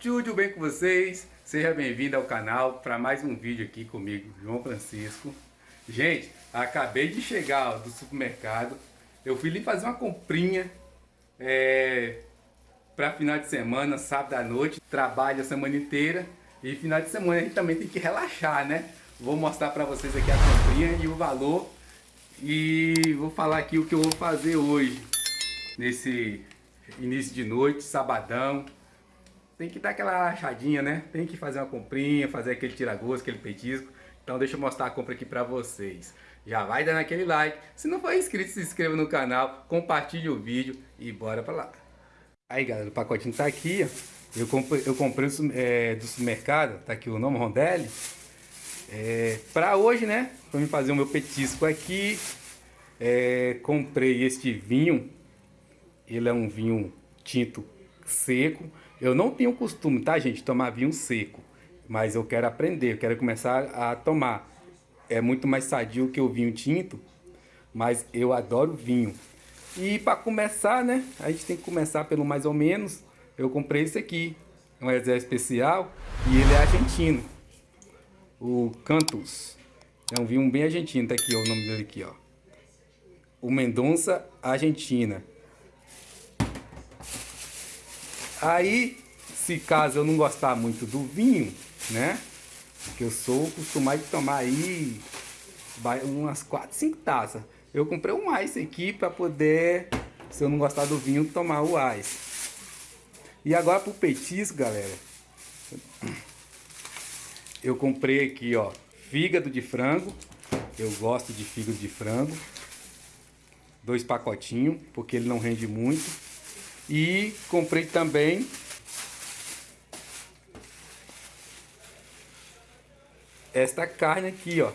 tudo bem com vocês? Seja bem-vindo ao canal para mais um vídeo aqui comigo, João Francisco. Gente, acabei de chegar ó, do supermercado, eu fui ali fazer uma comprinha é, para final de semana, sábado à noite, trabalho a semana inteira e final de semana a gente também tem que relaxar, né? Vou mostrar para vocês aqui a comprinha e o valor e vou falar aqui o que eu vou fazer hoje, nesse início de noite, sabadão. Tem que dar aquela rachadinha, né? Tem que fazer uma comprinha, fazer aquele tira-gosto, aquele petisco. Então deixa eu mostrar a compra aqui pra vocês. Já vai dando aquele like. Se não for inscrito, se inscreva no canal, compartilhe o vídeo e bora pra lá. Aí galera, o pacotinho tá aqui, ó. Eu comprei, eu comprei é, do supermercado, tá aqui o nome Rondelli. É, para hoje, né? Para me fazer o meu petisco aqui, é, comprei este vinho. Ele é um vinho tinto seco. Eu não tenho costume, tá, gente, tomar vinho seco. Mas eu quero aprender, eu quero começar a tomar. É muito mais sadio que o vinho tinto, mas eu adoro vinho. E para começar, né, a gente tem que começar pelo mais ou menos. Eu comprei esse aqui, um exército especial, e ele é argentino o Cantus. É um vinho bem argentino, tá aqui ó, o nome dele aqui, ó. O Mendonça Argentina. Aí, se caso eu não gostar muito do vinho, né? Que eu sou acostumado a tomar aí umas 4, 5 taças. Eu comprei um ice aqui para poder, se eu não gostar do vinho, tomar o ice. E agora pro petisco, galera eu comprei aqui, ó, fígado de frango. Eu gosto de fígado de frango. Dois pacotinhos, porque ele não rende muito. E comprei também esta carne aqui, ó.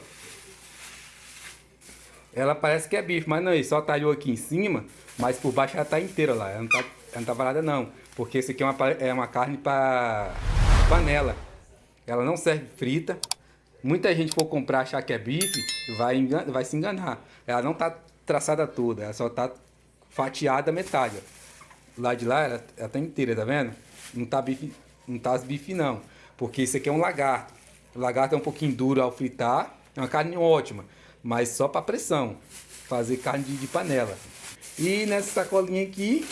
Ela parece que é bife, mas não, ele só talhou aqui em cima, mas por baixo ela tá inteira lá. Ela não tá, ela não tá varada não, porque esse aqui é uma, é uma carne para panela. Ela não serve frita. Muita gente for comprar achar que é bife, vai, vai se enganar. Ela não tá traçada toda, ela só tá fatiada metade. Lá de lá, ela, ela tá inteira, tá vendo? Não tá bife, não tá as bife não. Porque isso aqui é um lagarto. O lagarto é um pouquinho duro ao fritar. É uma carne ótima, mas só para pressão. Fazer carne de, de panela. E nessa sacolinha aqui,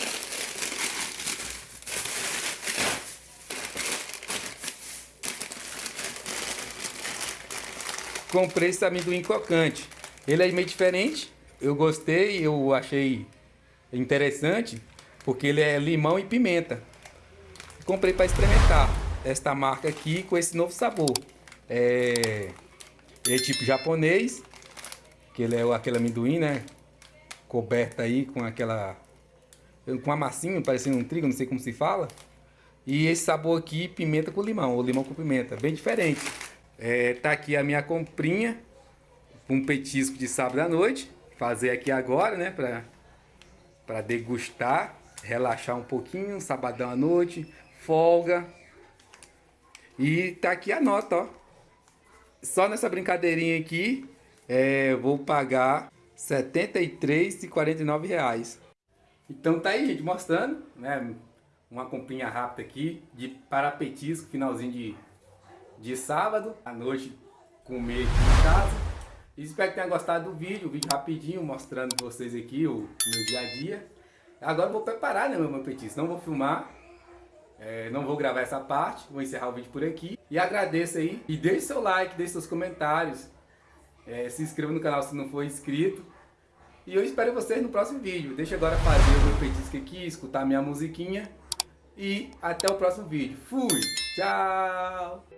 comprei esse amendoim crocante. Ele é meio diferente, eu gostei, eu achei interessante, porque ele é limão e pimenta. Comprei para experimentar esta marca aqui com esse novo sabor. É, é tipo japonês, que ele é aquele amendoim, né? Coberto aí com aquela... com a massinha, parecendo um trigo, não sei como se fala. E esse sabor aqui, pimenta com limão, ou limão com pimenta, bem diferente. É, tá aqui a minha comprinha, um petisco de sábado à noite. Fazer aqui agora, né, pra degustar, relaxar um pouquinho, sabadão à noite, folga. E tá aqui a nota, ó. Só nessa brincadeirinha aqui, é, vou pagar 73,49 reais. Então tá aí, gente, mostrando, né, uma comprinha rápida aqui de para petisco, finalzinho de de sábado à noite comer aqui em casa. Espero que tenha gostado do vídeo, o vídeo rapidinho mostrando vocês aqui o meu dia a dia. Agora eu vou preparar né, meu petisco, não vou filmar, é, não vou gravar essa parte, vou encerrar o vídeo por aqui. E agradeço aí, e deixe seu like, deixe seus comentários, é, se inscreva no canal se não for inscrito. E eu espero vocês no próximo vídeo. Deixa agora fazer o meu petisco aqui, escutar minha musiquinha. E até o próximo vídeo. Fui! Tchau!